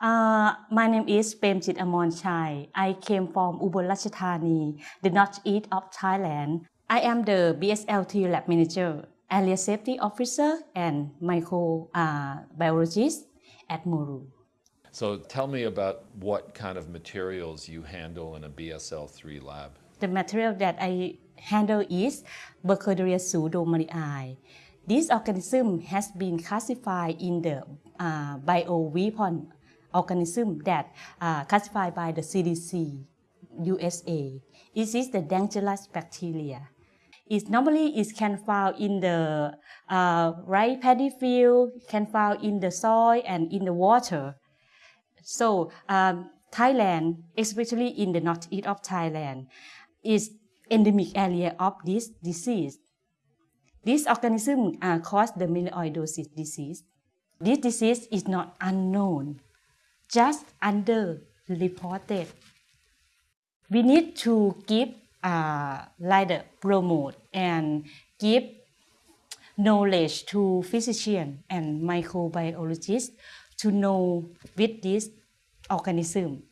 Uh, my name is Premjit Amon Chai. I came from Ubon Ratchathani, the northeast of Thailand. I am the BSL-3 lab manager, area safety officer, and microbiologist at Moru. So tell me about what kind of materials you handle in a BSL-3 lab. The material that I handle is Burkholderia pseudomallei. This organism has been classified in the uh, bioweapon organism that uh, classified by the CDC USA. It is the dangerous bacteria. It normally it can found in the uh, rice paddy field, can found in the soil and in the water. So um, Thailand, especially in the northeast of Thailand, is endemic area of this disease. This organism uh, cause the melioidosis disease. This disease is not unknown, just underreported. We need to give uh, like the promote and give knowledge to physician and microbiologists to know with this organism.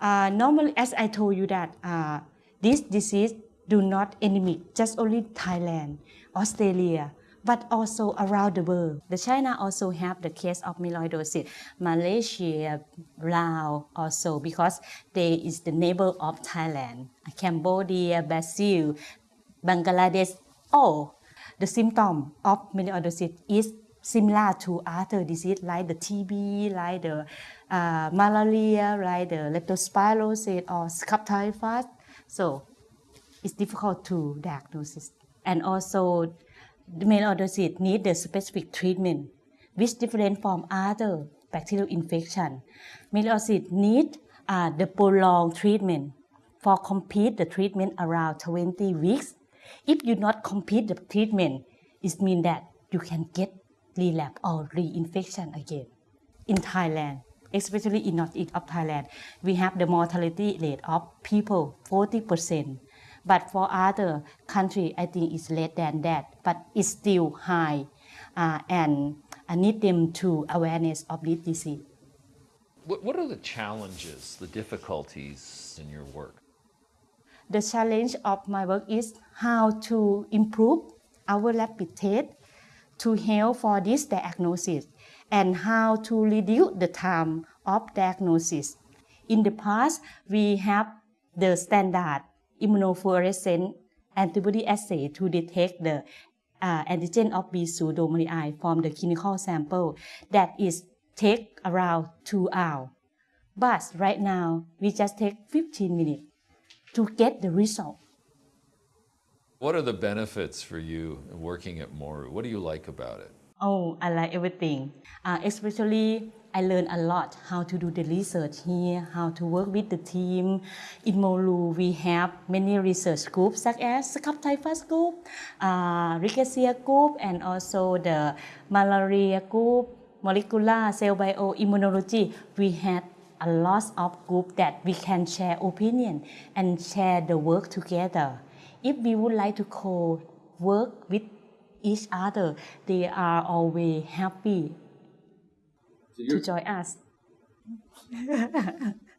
Uh, normally, as I told you that uh, this disease do not endemic just only Thailand, Australia, but also around the world. The China also have the case of melioidosis. Malaysia, Laos also because they is the neighbor of Thailand. Cambodia, Brazil, Bangladesh. All the symptom of melioidosis is similar to other disease like the TB, like the uh, malaria, like the leptospirosis or scrub typhus. So it's difficult to diagnose. And also the melioidosis need the specific treatment which different from other bacterial infection. Melioidosis need uh, the prolonged treatment. For complete the treatment around 20 weeks. If you not complete the treatment, it means that you can get relapse or reinfection again. In Thailand, especially in northeast of Thailand, we have the mortality rate of people 40%. But for other country, I think it's less than that, but it's still high, uh, and I need them to awareness of this disease. What, what are the challenges, the difficulties in your work? The challenge of my work is how to improve our rapid test to help for this diagnosis and how to reduce the time of diagnosis. In the past, we have the standard immunofluorescent antibody assay to detect the uh, antigen of B pseudomallei from the clinical sample that is take around two hours. But right now, we just take 15 minutes to get the result. What are the benefits for you working at Moru? What do you like about it? Oh, I like everything. Uh, especially, I learned a lot how to do the research here, how to work with the team. In Moru, we have many research groups such as Scrub typhus group, uh, Rickettsia group, and also the malaria group, molecular cell bioimmunology. We had a lot of group that we can share opinion and share the work together. If we would like to co-work with each other, they are always happy So to join us.